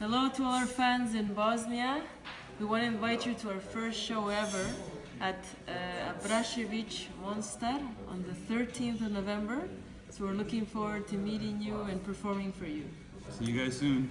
Hello to all our fans in Bosnia. We want to invite you to our first show ever at uh, Abrašević Mostar on the 13th of November. So we're looking forward to meeting you and performing for you. See you guys soon.